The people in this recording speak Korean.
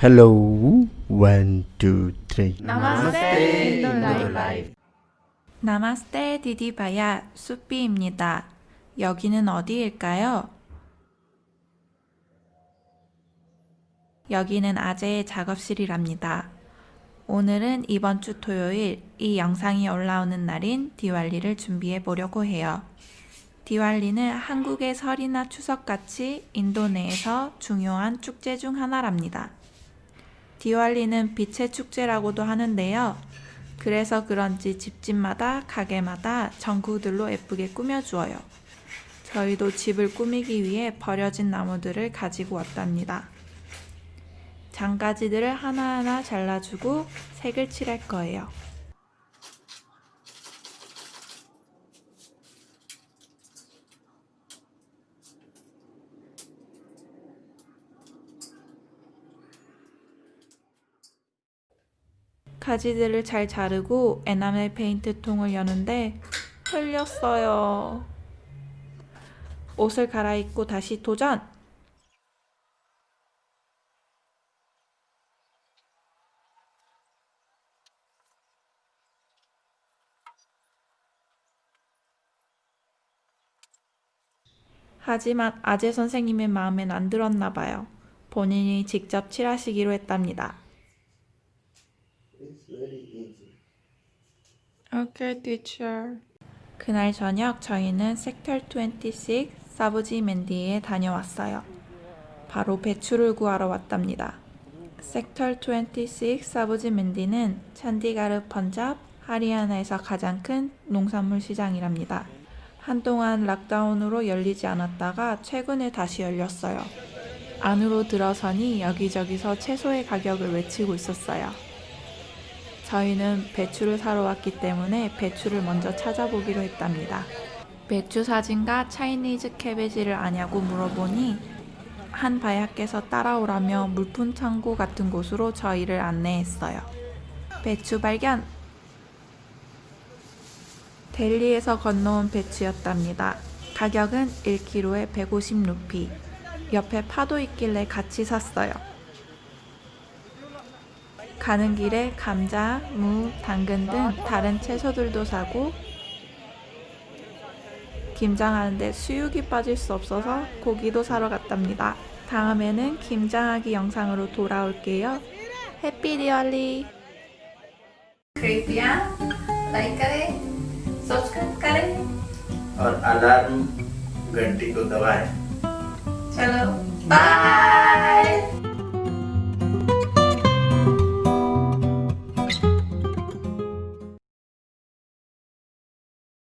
Hello, one, two, three. 인도 라이프 नमस्ते दीदी भैया 수삐입니다. 여기는 어디일까요? 여기는 아재의 작업실이랍니다. 오늘은 이번 주 토요일 이 영상이 올라오는 날인 디왈리를 준비해 보려고 해요. 디왈리는 한국의 설이나 추석같이 인도 내에서 중요한 축제 중 하나랍니다. 디왈리는 빛의 축제라고도 하는데요. 그래서 그런지 집집마다 가게마다 전구들로 예쁘게 꾸며주어요. 저희도 집을 꾸미기 위해 버려진 나무들을 가지고 왔답니다. 장가지들을 하나하나 잘라주고 색을 칠할 거예요. 가지들을 잘 자르고 에나멜 페인트 통을 여는데 흘렸어요. 옷을 갈아입고 다시 도전! 하지만 아재 선생님의 마음엔 안 들었나 봐요. 본인이 직접 칠하시기로 했답니다. Okay, teacher. 그날 저녁 저희는 섹터 26 사부지 맨디에 다녀왔어요. 바로 배추를 구하러 왔답니다. 섹터 26 사부지 맨디는 찬디가르 펀잡 하리아나에서 가장 큰 농산물 시장이랍니다. 한동안 락다운으로 열리지 않았다가 최근에 다시 열렸어요. 안으로 들어서니 여기저기서 채소의 가격을 외치고 있었어요. 저희는 배추를 사러 왔기 때문에 배추를 먼저 찾아보기로 했답니다. 배추 사진과 차이니즈 캐베지를 아냐고 물어보니 한 바야께서 따라오라며 물품 창고 같은 곳으로 저희를 안내했어요. 배추 발견! 델리에서 건너온 배추였답니다. 가격은 1kg에 150루피. 옆에 파도 있길래 같이 샀어요. 가는 길에 감자, 무, 당근 등 다른 채소들도 사고 김장하는데 수육이 빠질 수 없어서 고기도 사러 갔답니다. 다음에는 김장하기 영상으로 돌아올게요. 해피 디얼리! कृपया लाइक करें सब्सक्राइब करें और अलार्म घंटी को दबाएं चलो बाय